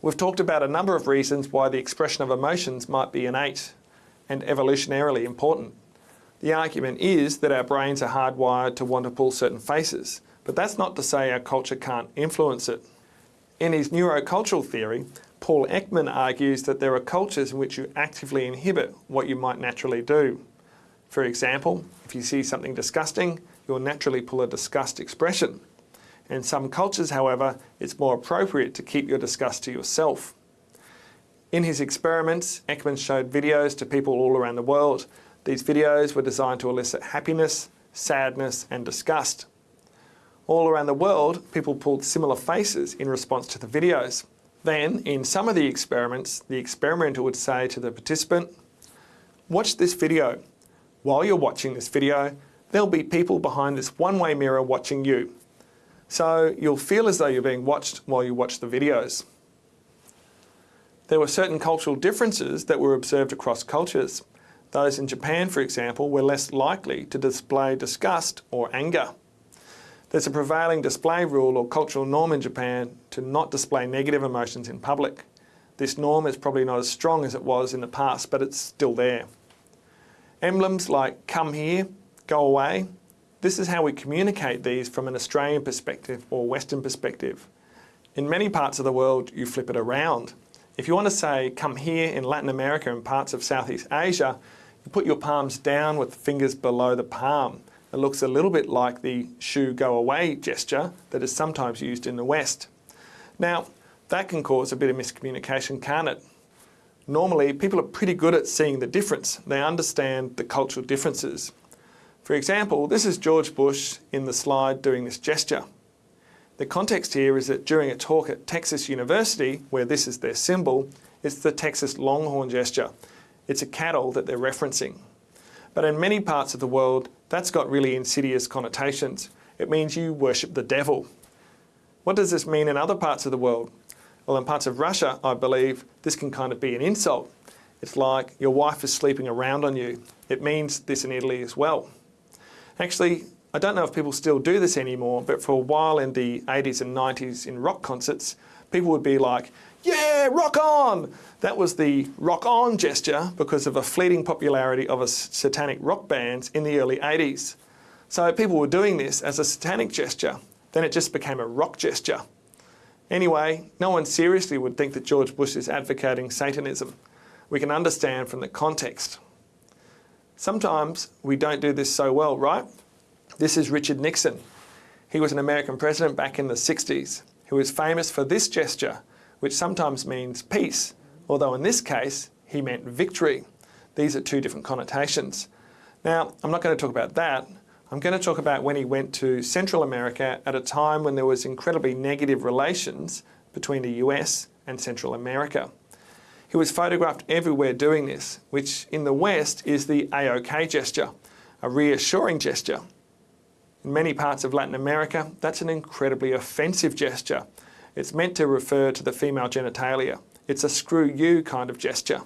We've talked about a number of reasons why the expression of emotions might be innate and evolutionarily important. The argument is that our brains are hardwired to want to pull certain faces, but that's not to say our culture can't influence it. In his neurocultural theory, Paul Ekman argues that there are cultures in which you actively inhibit what you might naturally do. For example, if you see something disgusting, you'll naturally pull a disgust expression. In some cultures, however, it's more appropriate to keep your disgust to yourself. In his experiments, Ekman showed videos to people all around the world. These videos were designed to elicit happiness, sadness and disgust. All around the world, people pulled similar faces in response to the videos. Then, in some of the experiments, the experimenter would say to the participant, watch this video. While you're watching this video, there'll be people behind this one-way mirror watching you. So you'll feel as though you're being watched while you watch the videos. There were certain cultural differences that were observed across cultures. Those in Japan, for example, were less likely to display disgust or anger. There's a prevailing display rule or cultural norm in Japan to not display negative emotions in public. This norm is probably not as strong as it was in the past, but it's still there. Emblems like come here, go away, this is how we communicate these from an Australian perspective or Western perspective. In many parts of the world, you flip it around. If you want to say come here in Latin America and parts of Southeast Asia, you put your palms down with the fingers below the palm. It looks a little bit like the shoo go away gesture that is sometimes used in the West. Now, that can cause a bit of miscommunication, can't it? Normally, people are pretty good at seeing the difference. They understand the cultural differences. For example, this is George Bush in the slide doing this gesture. The context here is that during a talk at Texas University, where this is their symbol, it's the Texas Longhorn gesture. It's a cattle that they're referencing. But in many parts of the world, that's got really insidious connotations. It means you worship the devil. What does this mean in other parts of the world? Well, in parts of Russia, I believe this can kind of be an insult. It's like your wife is sleeping around on you. It means this in Italy as well. Actually, I don't know if people still do this anymore, but for a while in the 80s and 90s in rock concerts, people would be like, yeah, rock on! That was the rock on gesture because of a fleeting popularity of a satanic rock bands in the early 80s. So people were doing this as a satanic gesture. Then it just became a rock gesture. Anyway, no one seriously would think that George Bush is advocating Satanism. We can understand from the context. Sometimes we don't do this so well, right? This is Richard Nixon. He was an American president back in the 60s. who was famous for this gesture, which sometimes means peace, although in this case, he meant victory. These are two different connotations. Now, I'm not going to talk about that. I'm going to talk about when he went to Central America at a time when there was incredibly negative relations between the US and Central America. He was photographed everywhere doing this, which in the West is the A-OK gesture, a reassuring gesture. In many parts of Latin America, that's an incredibly offensive gesture. It's meant to refer to the female genitalia. It's a screw you kind of gesture.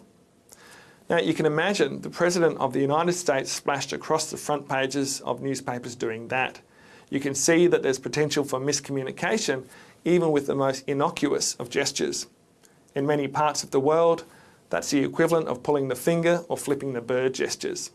Now you can imagine the President of the United States splashed across the front pages of newspapers doing that. You can see that there's potential for miscommunication even with the most innocuous of gestures. In many parts of the world, that's the equivalent of pulling the finger or flipping the bird gestures.